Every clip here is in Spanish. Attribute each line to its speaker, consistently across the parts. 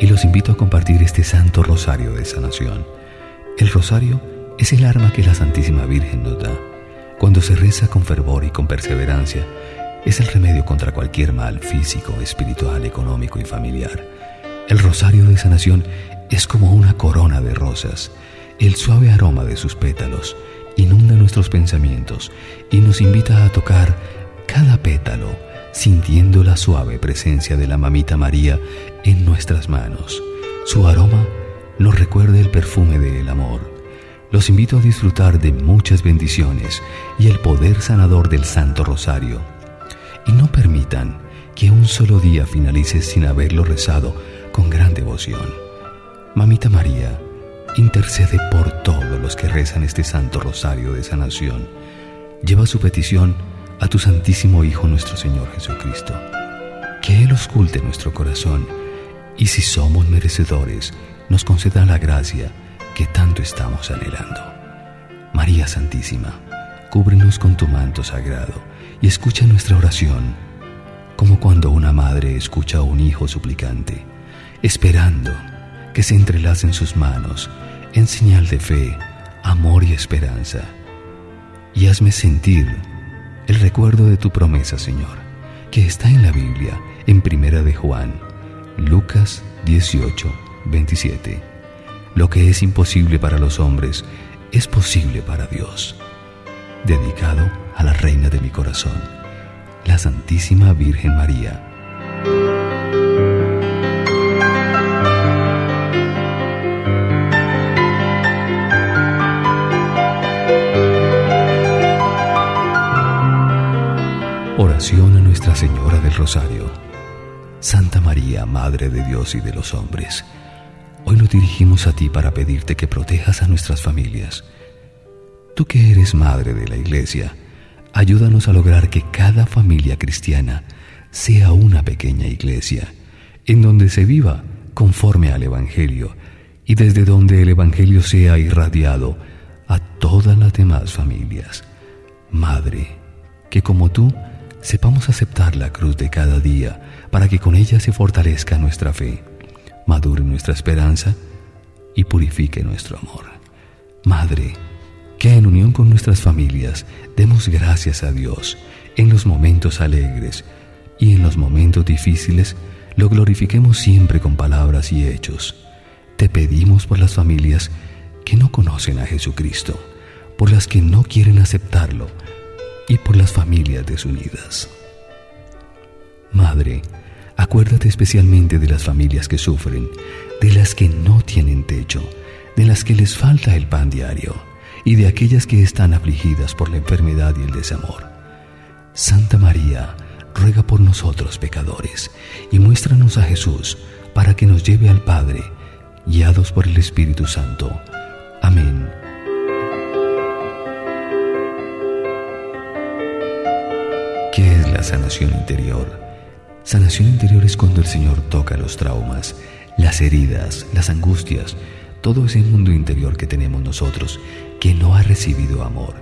Speaker 1: y los invito a compartir este santo rosario de sanación. El rosario es el arma que la Santísima Virgen nos da. Cuando se reza con fervor y con perseverancia, es el remedio contra cualquier mal físico, espiritual, económico y familiar. El rosario de sanación es como una corona de rosas. El suave aroma de sus pétalos inunda nuestros pensamientos y nos invita a tocar cada pétalo, sintiendo la suave presencia de la mamita María en nuestras manos. Su aroma nos recuerda el perfume del amor. Los invito a disfrutar de muchas bendiciones y el poder sanador del Santo Rosario. Y no permitan que un solo día finalice sin haberlo rezado con gran devoción. Mamita María, intercede por todos los que rezan este Santo Rosario de sanación. Lleva su petición a tu Santísimo Hijo nuestro Señor Jesucristo. Que Él osculte nuestro corazón y si somos merecedores, nos conceda la gracia que tanto estamos anhelando. María Santísima, cúbrenos con tu manto sagrado y escucha nuestra oración, como cuando una madre escucha a un hijo suplicante, esperando que se entrelacen sus manos en señal de fe, amor y esperanza. Y hazme sentir el recuerdo de tu promesa, Señor, que está en la Biblia, en Primera de Juan, Lucas 18, 27. Lo que es imposible para los hombres es posible para Dios. Dedicado a la Reina de mi corazón, la Santísima Virgen María. Oración a Nuestra Señora del Rosario. Santa María, Madre de Dios y de los hombres, hoy nos dirigimos a ti para pedirte que protejas a nuestras familias. Tú que eres Madre de la Iglesia, ayúdanos a lograr que cada familia cristiana sea una pequeña iglesia, en donde se viva conforme al Evangelio y desde donde el Evangelio sea irradiado a todas las demás familias. Madre, que como tú, sepamos aceptar la cruz de cada día para que con ella se fortalezca nuestra fe, madure nuestra esperanza y purifique nuestro amor. Madre, que en unión con nuestras familias demos gracias a Dios en los momentos alegres y en los momentos difíciles lo glorifiquemos siempre con palabras y hechos. Te pedimos por las familias que no conocen a Jesucristo, por las que no quieren aceptarlo, y por las familias desunidas. Madre, acuérdate especialmente de las familias que sufren, de las que no tienen techo, de las que les falta el pan diario y de aquellas que están afligidas por la enfermedad y el desamor. Santa María, ruega por nosotros pecadores y muéstranos a Jesús para que nos lleve al Padre, guiados por el Espíritu Santo. Amén. Sanación interior? Sanación interior es cuando el Señor toca los traumas, las heridas, las angustias, todo ese mundo interior que tenemos nosotros, que no ha recibido amor,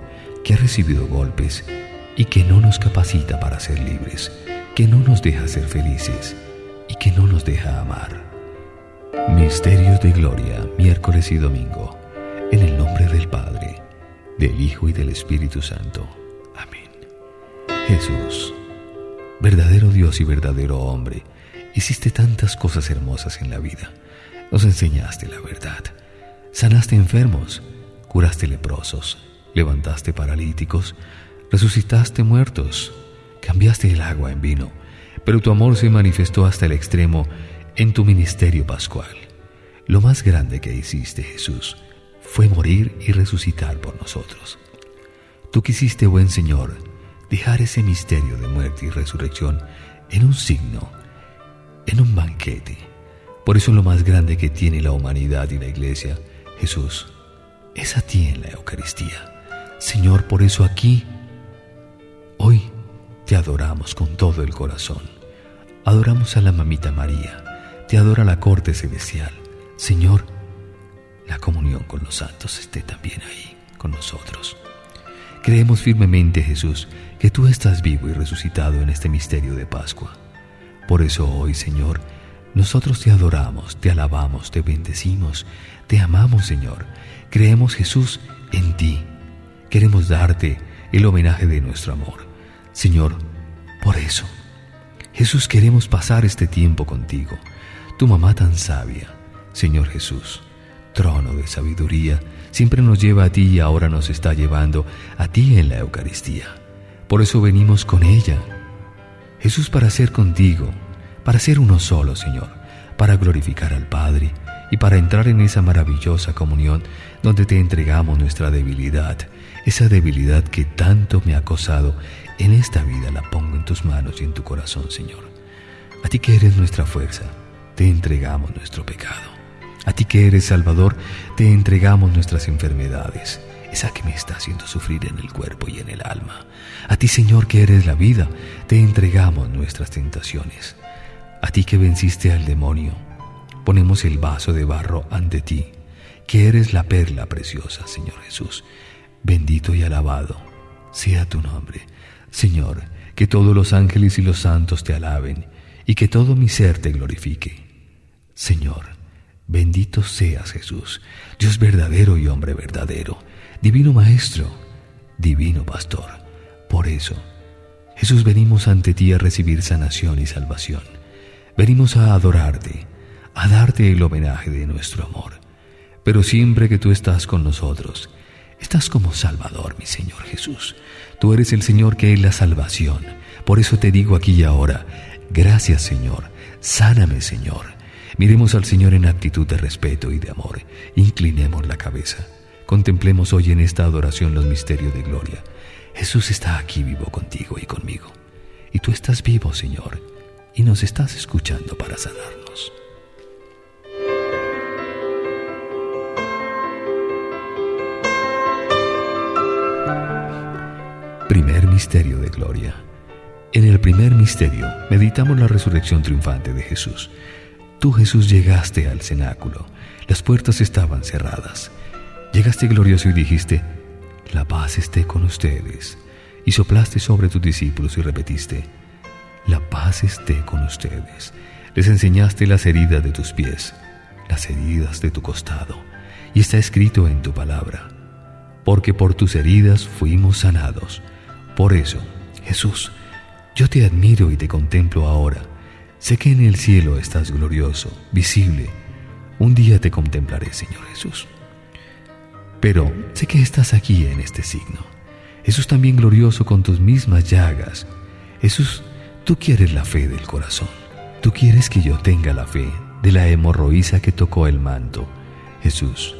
Speaker 1: que ha recibido golpes y que no nos capacita para ser libres, que no nos deja ser felices y que no nos deja amar. Misterios de Gloria, miércoles y domingo, en el nombre del Padre, del Hijo y del Espíritu Santo. Jesús, verdadero Dios y verdadero hombre, hiciste tantas cosas hermosas en la vida. Nos enseñaste la verdad. Sanaste enfermos, curaste leprosos, levantaste paralíticos, resucitaste muertos, cambiaste el agua en vino, pero tu amor se manifestó hasta el extremo en tu ministerio pascual. Lo más grande que hiciste, Jesús, fue morir y resucitar por nosotros. Tú quisiste, buen Señor, dejar ese misterio de muerte y resurrección en un signo, en un banquete. Por eso lo más grande que tiene la humanidad y la iglesia, Jesús, es a ti en la Eucaristía. Señor, por eso aquí, hoy te adoramos con todo el corazón. Adoramos a la mamita María, te adora la corte celestial. Señor, la comunión con los santos esté también ahí con nosotros. Creemos firmemente, Jesús, que tú estás vivo y resucitado en este misterio de Pascua. Por eso hoy, Señor, Nosotros te adoramos, te alabamos, te bendecimos, te amamos, Señor. Creemos, Jesús, en ti. Queremos darte el homenaje de nuestro amor. Señor, por eso, Jesús, queremos pasar este tiempo contigo. Tu mamá tan sabia, Señor Jesús, trono de sabiduría, siempre nos lleva a ti y ahora nos está llevando a ti en la Eucaristía. Por eso venimos con ella. Jesús, para ser contigo, para ser uno solo, Señor, para glorificar al Padre y para entrar en esa maravillosa comunión donde te entregamos nuestra debilidad, esa debilidad que tanto me ha acosado en esta vida la pongo en tus manos y en tu corazón, Señor. A ti que eres nuestra fuerza, te entregamos nuestro pecado. A ti que eres Salvador, te entregamos nuestras enfermedades, esa que me está haciendo sufrir en el cuerpo y en el alma. A ti, Señor, que eres la vida, te entregamos nuestras tentaciones. A ti que venciste al demonio, ponemos el vaso de barro ante ti, que eres la perla preciosa, Señor Jesús. Bendito y alabado sea tu nombre. Señor, que todos los ángeles y los santos te alaben y que todo mi ser te glorifique. Señor, bendito seas Jesús, Dios verdadero y hombre verdadero, divino Maestro, divino Pastor. Por eso, Jesús, venimos ante ti a recibir sanación y salvación. Venimos a adorarte, a darte el homenaje de nuestro amor. Pero siempre que tú estás con nosotros, estás como Salvador, mi Señor Jesús. Tú eres el Señor que es la salvación. Por eso te digo aquí y ahora, gracias Señor, sáname Señor. Miremos al Señor en actitud de respeto y de amor. Inclinemos la cabeza. Contemplemos hoy en esta adoración los misterios de gloria. Jesús está aquí vivo contigo y conmigo. Y tú estás vivo, Señor, y nos estás escuchando para sanarnos. Primer Misterio de Gloria. En el primer misterio meditamos la resurrección triunfante de Jesús. Tú Jesús llegaste al cenáculo, las puertas estaban cerradas. Llegaste glorioso y dijiste, la paz esté con ustedes. Y soplaste sobre tus discípulos y repetiste, la paz esté con ustedes. Les enseñaste las heridas de tus pies, las heridas de tu costado, y está escrito en tu palabra, porque por tus heridas fuimos sanados. Por eso, Jesús, yo te admiro y te contemplo ahora. Sé que en el cielo estás glorioso, visible. Un día te contemplaré, Señor Jesús. Pero sé que estás aquí en este signo. Jesús también glorioso con tus mismas llagas. Jesús, tú quieres la fe del corazón. Tú quieres que yo tenga la fe de la hemorroísa que tocó el manto. Jesús,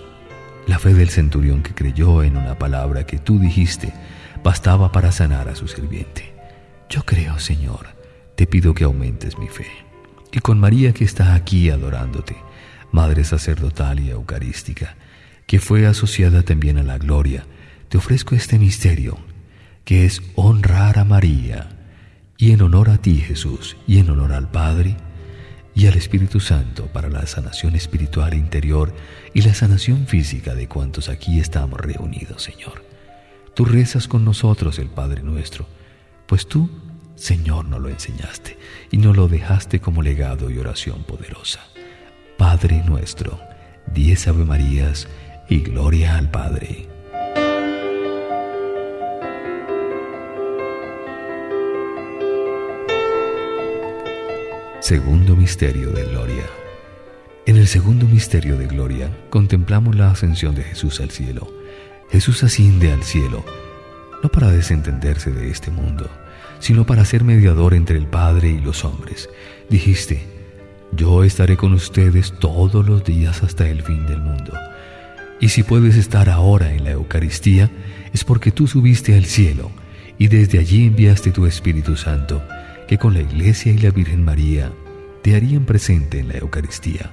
Speaker 1: la fe del centurión que creyó en una palabra que tú dijiste bastaba para sanar a su sirviente. Yo creo, Señor, te pido que aumentes mi fe. Y con María que está aquí adorándote, Madre sacerdotal y eucarística, que fue asociada también a la gloria, te ofrezco este misterio, que es honrar a María, y en honor a ti, Jesús, y en honor al Padre, y al Espíritu Santo para la sanación espiritual interior y la sanación física de cuantos aquí estamos reunidos, Señor. Tú rezas con nosotros el Padre nuestro, pues tú, Señor, nos lo enseñaste y nos lo dejaste como legado y oración poderosa. Padre nuestro, diez Ave Marías y gloria al Padre. Segundo Misterio de Gloria. En el segundo misterio de gloria contemplamos la ascensión de Jesús al cielo Jesús asciende al cielo, no para desentenderse de este mundo, sino para ser mediador entre el Padre y los hombres. Dijiste, yo estaré con ustedes todos los días hasta el fin del mundo. Y si puedes estar ahora en la Eucaristía, es porque tú subiste al cielo y desde allí enviaste tu Espíritu Santo, que con la Iglesia y la Virgen María te harían presente en la Eucaristía.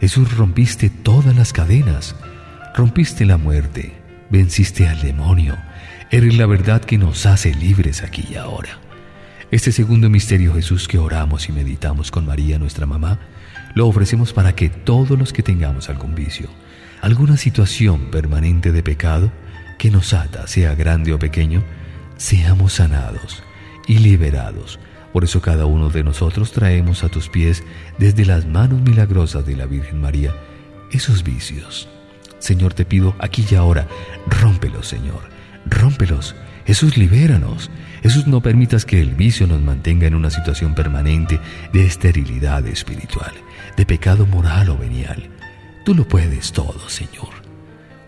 Speaker 1: Jesús rompiste todas las cadenas, rompiste la muerte, venciste al demonio. Eres la verdad que nos hace libres aquí y ahora. Este segundo misterio Jesús que oramos y meditamos con María, nuestra mamá, lo ofrecemos para que todos los que tengamos algún vicio, alguna situación permanente de pecado que nos ata, sea grande o pequeño, seamos sanados y liberados Por eso cada uno de nosotros traemos a tus pies, desde las manos milagrosas de la Virgen María, esos vicios. Señor, te pido aquí y ahora, rómpelos, Señor, rómpelos. Jesús, libéranos. Jesús, no permitas que el vicio nos mantenga en una situación permanente de esterilidad espiritual, de pecado moral o venial. Tú lo puedes todo, Señor.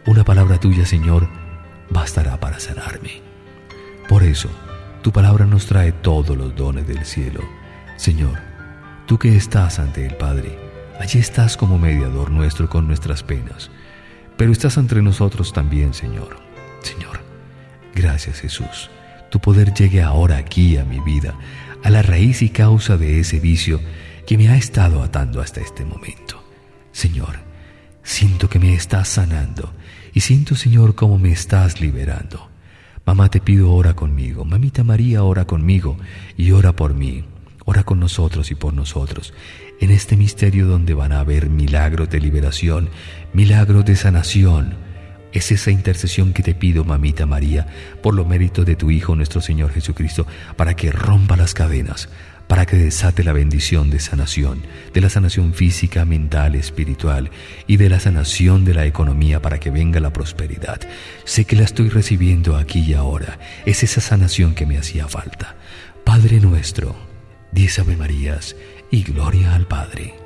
Speaker 1: Una palabra tuya, Señor, bastará para sanarme. Por eso, tu palabra nos trae todos los dones del cielo. Señor, tú que estás ante el Padre, allí estás como mediador nuestro con nuestras penas, pero estás entre nosotros también, Señor. Señor, gracias Jesús. Tu poder llegue ahora aquí a mi vida, a la raíz y causa de ese vicio que me ha estado atando hasta este momento. Señor, siento que me estás sanando y siento, Señor, cómo me estás liberando. Mamá, te pido, ora conmigo. Mamita María, ora conmigo y ora por mí. Ora con nosotros y por nosotros. En este misterio donde van a haber milagros de liberación, milagros de sanación. Es esa intercesión que te pido, mamita María, por los méritos de tu Hijo nuestro Señor Jesucristo, para que rompa las cadenas, para que desate la bendición de sanación, de la sanación física, mental, espiritual y de la sanación de la economía para que venga la prosperidad. Sé que la estoy recibiendo aquí y ahora. Es esa sanación que me hacía falta. Padre nuestro, diez Ave Marías y gloria al Padre.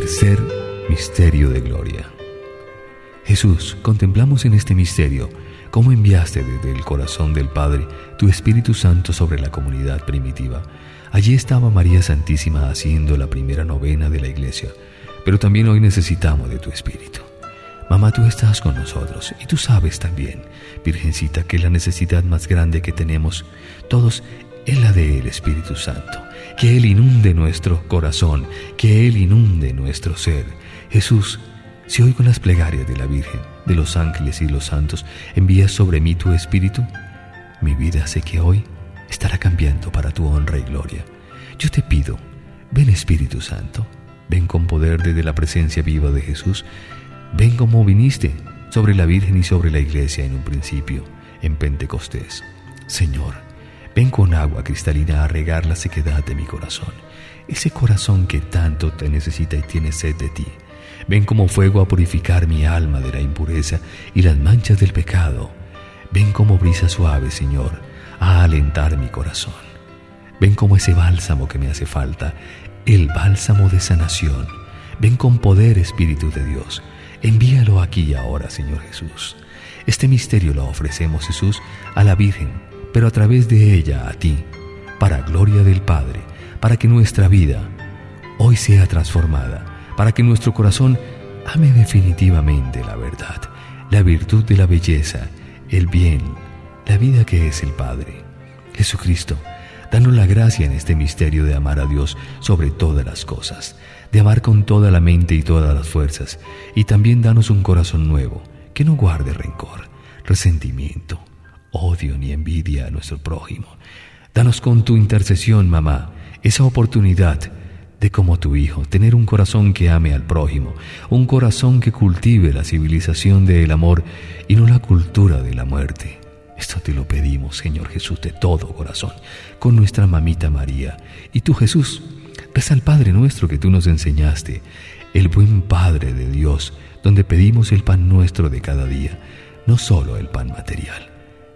Speaker 1: Tercer misterio de gloria. Jesús, contemplamos en este misterio cómo enviaste desde el corazón del Padre tu Espíritu Santo sobre la comunidad primitiva. Allí estaba María Santísima haciendo la primera novena de la iglesia, pero también hoy necesitamos de tu Espíritu. Mamá, tú estás con nosotros y tú sabes también, Virgencita, que la necesidad más grande que tenemos todos es la del Espíritu Santo. Que Él inunde nuestro corazón, que Él inunde nuestro ser. Jesús, si hoy con las plegarias de la Virgen, de los ángeles y los santos envías sobre mí tu espíritu, mi vida sé que hoy estará cambiando para tu honra y gloria. Yo te pido, ven Espíritu Santo, ven con poder desde la presencia viva de Jesús, ven como viniste sobre la Virgen y sobre la Iglesia en un principio, en Pentecostés. Señor, ven con agua cristalina a regar la sequedad de mi corazón, ese corazón que tanto te necesita y tiene sed de ti. Ven como fuego a purificar mi alma de la impureza y las manchas del pecado. Ven como brisa suave, Señor, a alentar mi corazón. Ven como ese bálsamo que me hace falta, el bálsamo de sanación. Ven con poder, Espíritu de Dios. Envíalo aquí y ahora, Señor Jesús. Este misterio lo ofrecemos, Jesús, a la Virgen, pero a través de ella a ti, para gloria del Padre, para que nuestra vida hoy sea transformada para que nuestro corazón ame definitivamente la verdad, la virtud de la belleza, el bien, la vida que es el Padre. Jesucristo, danos la gracia en este misterio de amar a Dios sobre todas las cosas, de amar con toda la mente y todas las fuerzas, y también danos un corazón nuevo, que no guarde rencor, resentimiento, odio ni envidia a nuestro prójimo. Danos con tu intercesión, mamá, esa oportunidad de como tu Hijo, tener un corazón que ame al prójimo, un corazón que cultive la civilización del amor y no la cultura de la muerte. Esto te lo pedimos, Señor Jesús, de todo corazón, con nuestra mamita María. Y tú, Jesús, reza al Padre nuestro que tú nos enseñaste, el buen Padre de Dios, donde pedimos el pan nuestro de cada día, no solo el pan material,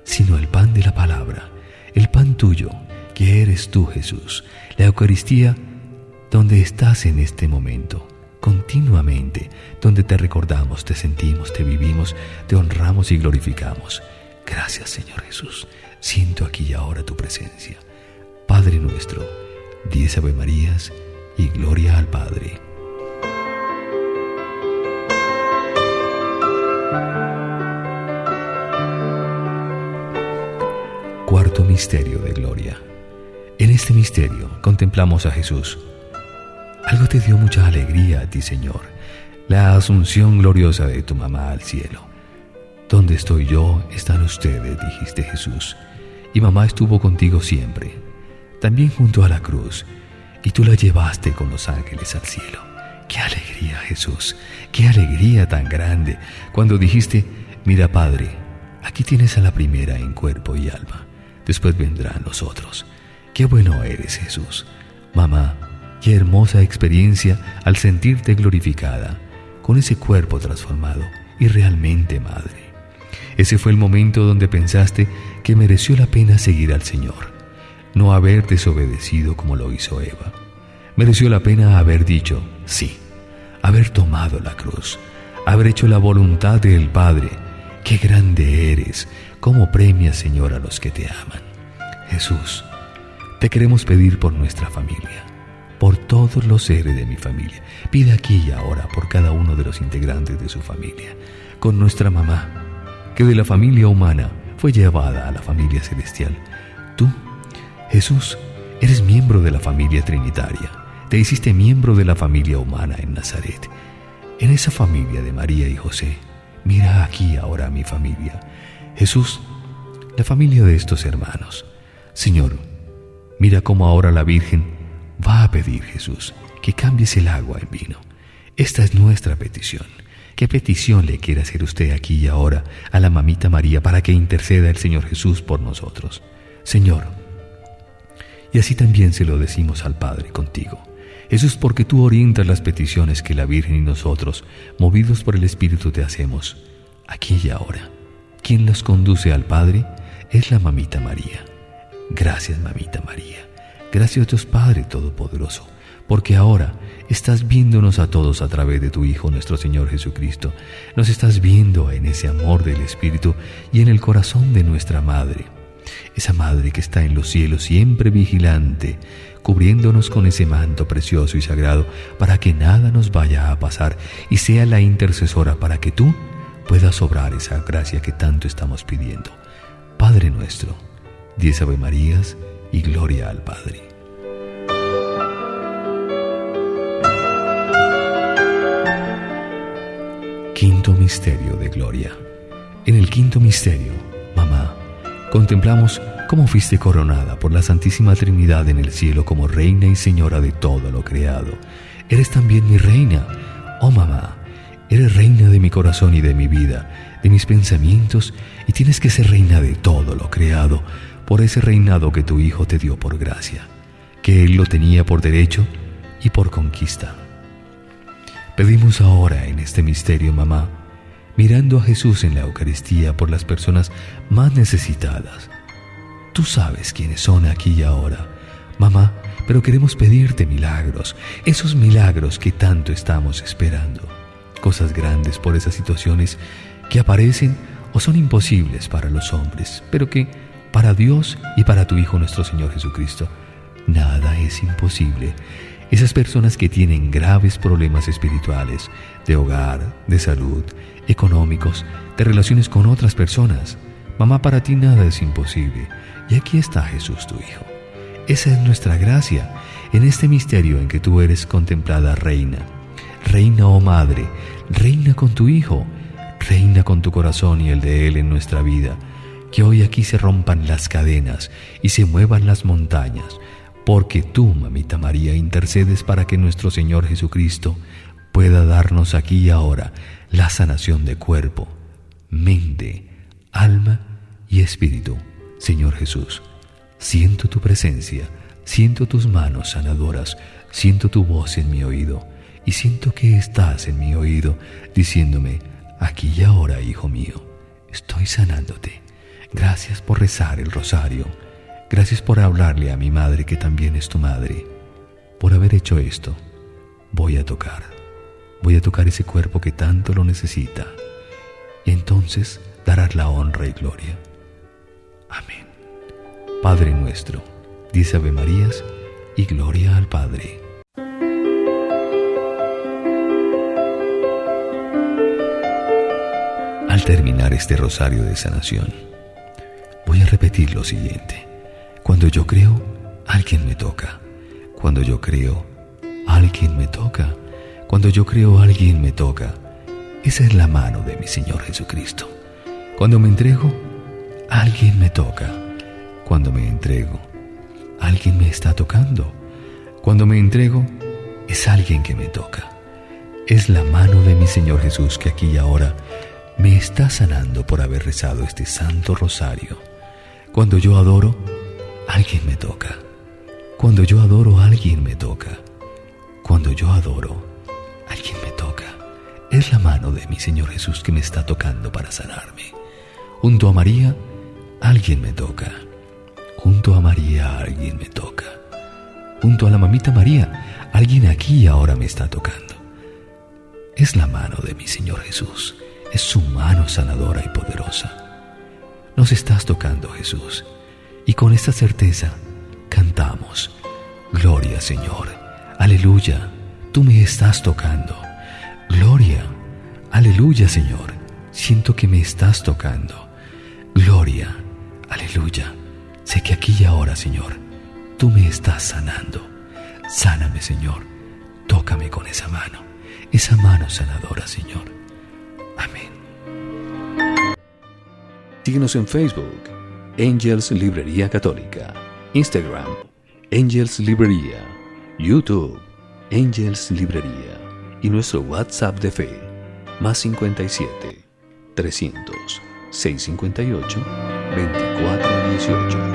Speaker 1: sino el pan de la palabra, el pan tuyo, que eres tú, Jesús. La Eucaristía donde estás en este momento, continuamente, donde te recordamos, te sentimos, te vivimos, te honramos y glorificamos. Gracias Señor Jesús, siento aquí y ahora tu presencia. Padre nuestro, diez Ave Marías y gloria al Padre. Misterio de Gloria. En este misterio contemplamos a Jesús. Algo te dio mucha alegría a ti, Señor, la asunción gloriosa de tu mamá al cielo. Donde estoy yo, están ustedes, dijiste Jesús, y mamá estuvo contigo siempre, también junto a la cruz, y tú la llevaste con los ángeles al cielo. Qué alegría, Jesús, qué alegría tan grande cuando dijiste, mira Padre, aquí tienes a la primera en cuerpo y alma, después vendrán los otros. Qué bueno eres, Jesús. Mamá, qué hermosa experiencia al sentirte glorificada, con ese cuerpo transformado y realmente madre. Ese fue el momento donde pensaste que mereció la pena seguir al Señor, no haber desobedecido como lo hizo Eva. Mereció la pena haber dicho sí, haber tomado la cruz, haber hecho la voluntad del Padre. Qué grande eres, cómo premias, Señor, a los que te aman. Jesús, te queremos pedir por nuestra familia, por todos los seres de mi familia. Pide aquí y ahora por cada uno de los integrantes de su familia, con nuestra mamá, que de la familia humana fue llevada a la familia celestial. Tú, Jesús, eres miembro de la familia trinitaria. Te hiciste miembro de la familia humana en Nazaret. En esa familia de María y José, mira aquí ahora mi familia. Jesús, la familia de estos hermanos. Señor, mira cómo ahora la Virgen va a pedir, Jesús, que cambies el agua en vino. Esta es nuestra petición. ¿Qué petición le quiere hacer usted aquí y ahora a la mamita María para que interceda el Señor Jesús por nosotros? Señor, y así también se lo decimos al Padre contigo. Jesús, porque tú orientas las peticiones que la Virgen y nosotros, movidos por el Espíritu, te hacemos, aquí y ahora. Quien las conduce al Padre es la mamita María. Gracias, mamita María. Gracias Dios Padre Todopoderoso porque ahora estás viéndonos a todos a través de tu Hijo nuestro Señor Jesucristo. Nos estás viendo en ese amor del Espíritu y en el corazón de nuestra Madre. Esa Madre que está en los cielos siempre vigilante, cubriéndonos con ese manto precioso y sagrado para que nada nos vaya a pasar y sea la intercesora para que tú puedas obrar esa gracia que tanto estamos pidiendo. Padre nuestro, diez Ave Marías y gloria al Padre. Quinto Misterio de Gloria. En el quinto misterio, mamá, contemplamos cómo fuiste coronada por la Santísima Trinidad en el cielo como reina y señora de todo lo creado. Eres también mi reina, oh mamá, eres reina de mi corazón y de mi vida, de mis pensamientos, y tienes que ser reina de todo lo creado por ese reinado que tu Hijo te dio por gracia, que Él lo tenía por derecho y por conquista. Pedimos ahora en este misterio, mamá, mirando a Jesús en la Eucaristía por las personas más necesitadas. Tú sabes quiénes son aquí y ahora, mamá, pero queremos pedirte milagros, esos milagros que tanto estamos esperando. Cosas grandes por esas situaciones que aparecen o son imposibles para los hombres, pero que para Dios y para tu Hijo nuestro Señor Jesucristo, nada es imposible esas personas que tienen graves problemas espirituales, de hogar, de salud, económicos, de relaciones con otras personas. Mamá, para ti nada es imposible. Y aquí está Jesús tu Hijo. Esa es nuestra gracia en este misterio en que tú eres contemplada reina. Reina oh madre, reina con tu Hijo, reina con tu corazón y el de Él en nuestra vida. Que hoy aquí se rompan las cadenas y se muevan las montañas porque tú, mamita María, intercedes para que nuestro Señor Jesucristo pueda darnos aquí y ahora la sanación de cuerpo, mente, alma y espíritu. Señor Jesús, siento tu presencia, siento tus manos sanadoras, siento tu voz en mi oído y siento que estás en mi oído diciéndome, aquí y ahora, hijo mío, estoy sanándote. Gracias por rezar el rosario Gracias por hablarle a mi madre que también es tu madre. Por haber hecho esto, voy a tocar. Voy a tocar ese cuerpo que tanto lo necesita. Y entonces darás la honra y gloria. Amén. Padre nuestro, dice Ave Marías y gloria al Padre. Terminar este rosario de sanación, voy a repetir lo siguiente. Cuando yo creo, alguien me toca. Cuando yo creo, alguien me toca. Cuando yo creo, alguien me toca. Esa es la mano de mi Señor Jesucristo. Cuando me entrego, alguien me toca. Cuando me entrego, alguien me está tocando. Cuando me entrego, es alguien que me toca. Es la mano de mi Señor Jesús que aquí y ahora me está sanando por haber rezado este santo rosario. Cuando yo adoro, alguien me toca. Cuando yo adoro, alguien me toca. Cuando yo adoro, alguien me toca. Es la mano de mi Señor Jesús que me está tocando para sanarme. Junto a María, alguien me toca. Junto a María, alguien me toca. Junto a la mamita María, alguien aquí ahora me está tocando. Es la mano de mi Señor Jesús. Es su mano sanadora y poderosa. Nos estás tocando, Jesús. Y con esta certeza cantamos. Gloria, Señor. Aleluya. Tú me estás tocando. Gloria. Aleluya, Señor. Siento que me estás tocando. Gloria. Aleluya. Sé que aquí y ahora, Señor, tú me estás sanando. Sáname, Señor. Tócame con esa mano. Esa mano sanadora, Señor. Amén.
Speaker 2: Síguenos en Facebook, Angels Librería Católica. Instagram, Angels Librería. YouTube, Angels Librería y nuestro WhatsApp de fe, más 57 300 658 2418.